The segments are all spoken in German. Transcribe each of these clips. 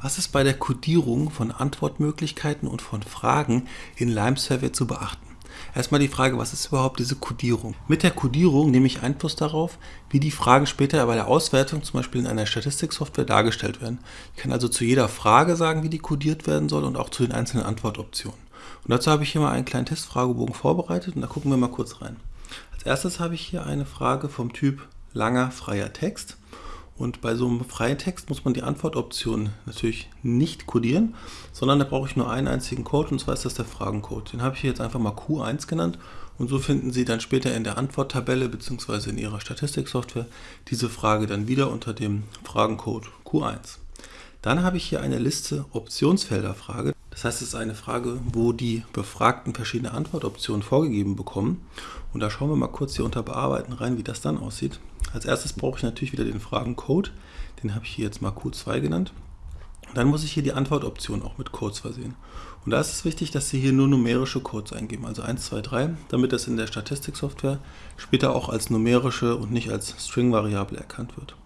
Was ist bei der Codierung von Antwortmöglichkeiten und von Fragen in Lime Survey zu beachten? Erstmal die Frage, was ist überhaupt diese Codierung? Mit der Codierung nehme ich Einfluss darauf, wie die Fragen später bei der Auswertung zum Beispiel in einer Statistiksoftware dargestellt werden. Ich kann also zu jeder Frage sagen, wie die codiert werden soll und auch zu den einzelnen Antwortoptionen. Und dazu habe ich hier mal einen kleinen Testfragebogen vorbereitet und da gucken wir mal kurz rein. Als erstes habe ich hier eine Frage vom Typ langer freier Text. Und bei so einem freien Text muss man die Antwortoption natürlich nicht codieren, sondern da brauche ich nur einen einzigen Code und zwar ist das der Fragencode. Den habe ich jetzt einfach mal Q1 genannt und so finden Sie dann später in der Antworttabelle bzw. in Ihrer Statistiksoftware diese Frage dann wieder unter dem Fragencode Q1. Dann habe ich hier eine Liste Optionsfelderfrage. Das heißt, es ist eine Frage, wo die Befragten verschiedene Antwortoptionen vorgegeben bekommen. Und da schauen wir mal kurz hier unter Bearbeiten rein, wie das dann aussieht. Als erstes brauche ich natürlich wieder den Fragencode. Den habe ich hier jetzt mal Q2 genannt. Dann muss ich hier die Antwortoption auch mit Codes versehen. Und da ist es wichtig, dass Sie hier nur numerische Codes eingeben, also 1, 2, 3, damit das in der Statistiksoftware später auch als numerische und nicht als String-Variable erkannt wird.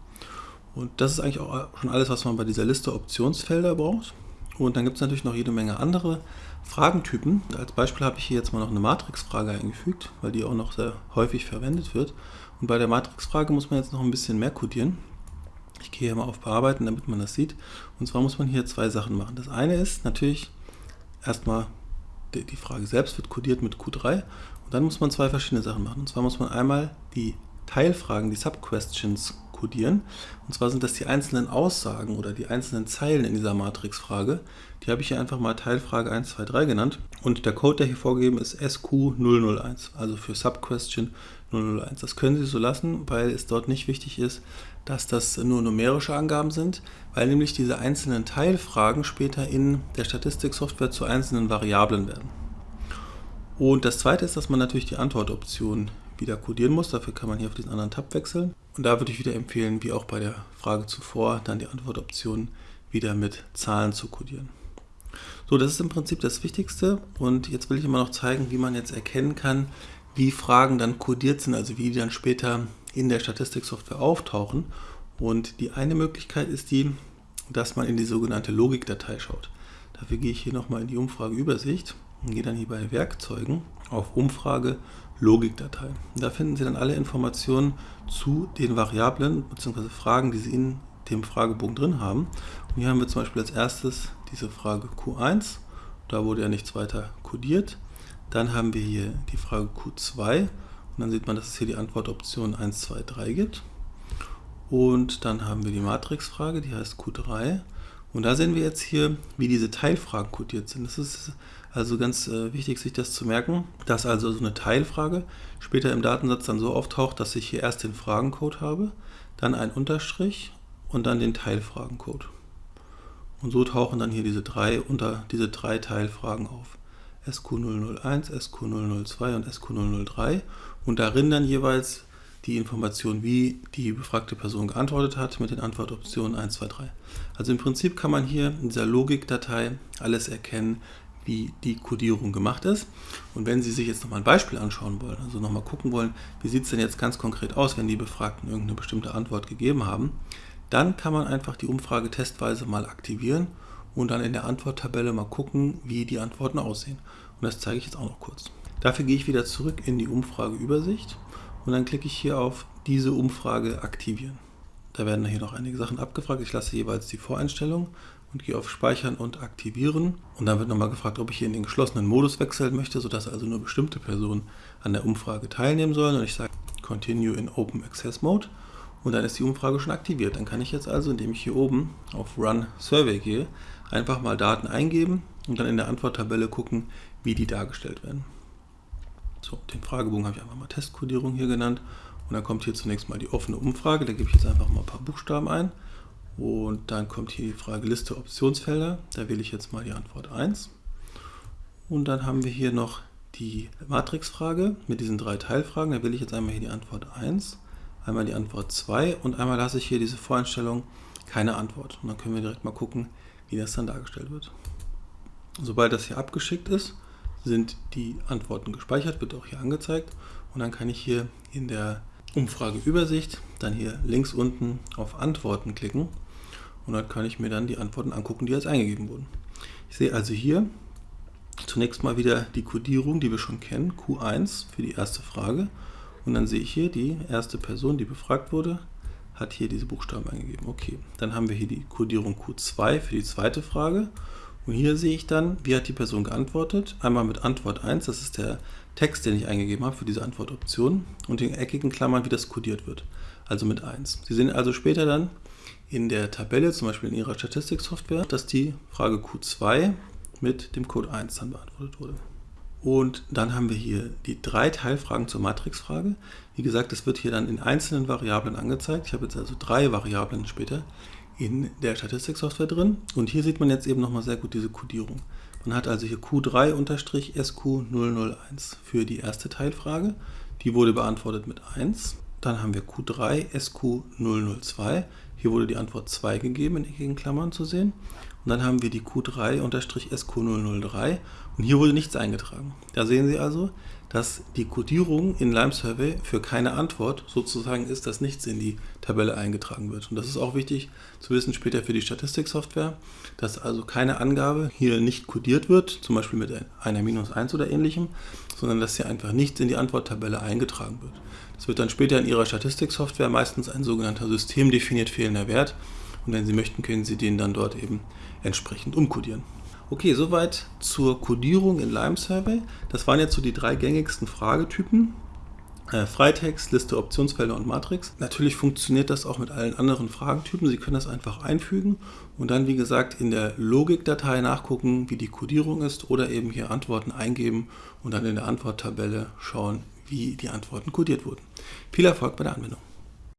Und das ist eigentlich auch schon alles, was man bei dieser Liste Optionsfelder braucht. Und dann gibt es natürlich noch jede Menge andere Fragentypen. Als Beispiel habe ich hier jetzt mal noch eine Matrixfrage eingefügt, weil die auch noch sehr häufig verwendet wird. Und bei der Matrixfrage muss man jetzt noch ein bisschen mehr codieren. Ich gehe hier mal auf Bearbeiten, damit man das sieht. Und zwar muss man hier zwei Sachen machen. Das eine ist natürlich erstmal, die Frage selbst wird codiert mit Q3. Und dann muss man zwei verschiedene Sachen machen. Und zwar muss man einmal die Teilfragen, die Subquestions kodieren. Und zwar sind das die einzelnen Aussagen oder die einzelnen Zeilen in dieser Matrixfrage. Die habe ich hier einfach mal Teilfrage 1, 2, 3 genannt. Und der Code, der hier vorgegeben ist, SQ001, also für Subquestion 001. Das können Sie so lassen, weil es dort nicht wichtig ist, dass das nur numerische Angaben sind, weil nämlich diese einzelnen Teilfragen später in der Statistiksoftware zu einzelnen Variablen werden. Und das zweite ist, dass man natürlich die Antwortoption wieder codieren muss. Dafür kann man hier auf diesen anderen Tab wechseln. Und da würde ich wieder empfehlen, wie auch bei der Frage zuvor, dann die Antwortoption wieder mit Zahlen zu codieren. So, das ist im Prinzip das Wichtigste. Und jetzt will ich immer noch zeigen, wie man jetzt erkennen kann, wie Fragen dann codiert sind, also wie die dann später in der Statistiksoftware auftauchen. Und die eine Möglichkeit ist die, dass man in die sogenannte Logikdatei schaut. Dafür gehe ich hier nochmal in die Umfrageübersicht und gehe dann hier bei Werkzeugen auf Umfrage Logikdatei. Da finden Sie dann alle Informationen zu den Variablen bzw. Fragen, die Sie in dem Fragebogen drin haben. Und hier haben wir zum Beispiel als erstes diese Frage Q1. Da wurde ja nichts weiter kodiert. Dann haben wir hier die Frage Q2 und dann sieht man, dass es hier die Antwortoption 1, 2, 3 gibt. Und dann haben wir die Matrixfrage, die heißt Q3. Und da sehen wir jetzt hier, wie diese Teilfragen kodiert sind. Das ist also ganz äh, wichtig, sich das zu merken, dass also so eine Teilfrage später im Datensatz dann so auftaucht, dass ich hier erst den Fragencode habe, dann ein Unterstrich und dann den Teilfragencode. Und so tauchen dann hier diese drei, unter, diese drei Teilfragen auf. SQ001, SQ002 und SQ003 und darin dann jeweils die Information, wie die befragte Person geantwortet hat mit den Antwortoptionen 1, 2, 3. Also im Prinzip kann man hier in dieser Logikdatei alles erkennen, wie die Codierung gemacht ist. Und wenn Sie sich jetzt nochmal ein Beispiel anschauen wollen, also nochmal gucken wollen, wie sieht es denn jetzt ganz konkret aus, wenn die Befragten irgendeine bestimmte Antwort gegeben haben, dann kann man einfach die Umfrage testweise mal aktivieren und dann in der Antworttabelle mal gucken, wie die Antworten aussehen. Und das zeige ich jetzt auch noch kurz. Dafür gehe ich wieder zurück in die Umfrageübersicht und dann klicke ich hier auf diese Umfrage aktivieren. Da werden hier noch einige Sachen abgefragt. Ich lasse jeweils die Voreinstellung und gehe auf Speichern und Aktivieren. Und dann wird nochmal gefragt, ob ich hier in den geschlossenen Modus wechseln möchte, sodass also nur bestimmte Personen an der Umfrage teilnehmen sollen. Und ich sage Continue in Open Access Mode. Und dann ist die Umfrage schon aktiviert. Dann kann ich jetzt also, indem ich hier oben auf Run Survey gehe, einfach mal Daten eingeben und dann in der Antworttabelle gucken, wie die dargestellt werden. So, den Fragebogen habe ich einfach mal Testkodierung hier genannt. Und dann kommt hier zunächst mal die offene Umfrage. Da gebe ich jetzt einfach mal ein paar Buchstaben ein. Und dann kommt hier die Frage Liste Optionsfelder. Da wähle ich jetzt mal die Antwort 1. Und dann haben wir hier noch die Matrixfrage mit diesen drei Teilfragen. Da wähle ich jetzt einmal hier die Antwort 1, einmal die Antwort 2 und einmal lasse ich hier diese Voreinstellung keine Antwort. Und dann können wir direkt mal gucken, wie das dann dargestellt wird. Sobald das hier abgeschickt ist, sind die Antworten gespeichert, wird auch hier angezeigt. Und dann kann ich hier in der Umfrageübersicht, dann hier links unten auf Antworten klicken und dann kann ich mir dann die Antworten angucken, die jetzt eingegeben wurden. Ich sehe also hier zunächst mal wieder die Codierung, die wir schon kennen, Q1 für die erste Frage. Und dann sehe ich hier, die erste Person, die befragt wurde, hat hier diese Buchstaben eingegeben. Okay, dann haben wir hier die Codierung Q2 für die zweite Frage. Und hier sehe ich dann, wie hat die Person geantwortet. Einmal mit Antwort 1, das ist der Text, den ich eingegeben habe für diese Antwortoption. Und in eckigen Klammern, wie das codiert wird. Also mit 1. Sie sehen also später dann in der Tabelle, zum Beispiel in Ihrer Statistiksoftware, dass die Frage Q2 mit dem Code 1 dann beantwortet wurde. Und dann haben wir hier die drei Teilfragen zur Matrixfrage. Wie gesagt, das wird hier dann in einzelnen Variablen angezeigt. Ich habe jetzt also drei Variablen später in der Statistiksoftware drin. Und hier sieht man jetzt eben nochmal sehr gut diese Codierung. Man hat also hier Q3-SQ001 für die erste Teilfrage. Die wurde beantwortet mit 1. Dann haben wir Q3-SQ002. Hier wurde die Antwort 2 gegeben, in eckigen Klammern zu sehen. Und dann haben wir die Q3-SQ003 und hier wurde nichts eingetragen. Da sehen Sie also, dass die Codierung in Lime Survey für keine Antwort sozusagen ist, dass nichts in die Tabelle eingetragen wird. Und das ist auch wichtig zu wissen später für die Statistiksoftware, dass also keine Angabe hier nicht codiert wird, zum Beispiel mit einer Minus 1 oder ähnlichem, sondern dass hier einfach nichts in die Antworttabelle eingetragen wird. Das wird dann später in Ihrer Statistiksoftware meistens ein sogenannter systemdefiniert fehlender Wert und wenn Sie möchten, können Sie den dann dort eben entsprechend umkodieren. Okay, soweit zur Codierung in Lime Survey. Das waren jetzt so die drei gängigsten Fragetypen. Äh, Freitext, Liste, Optionsfelder und Matrix. Natürlich funktioniert das auch mit allen anderen Fragentypen. Sie können das einfach einfügen und dann, wie gesagt, in der Logikdatei nachgucken, wie die Codierung ist oder eben hier Antworten eingeben und dann in der Antworttabelle schauen, wie die Antworten codiert wurden. Viel Erfolg bei der Anwendung.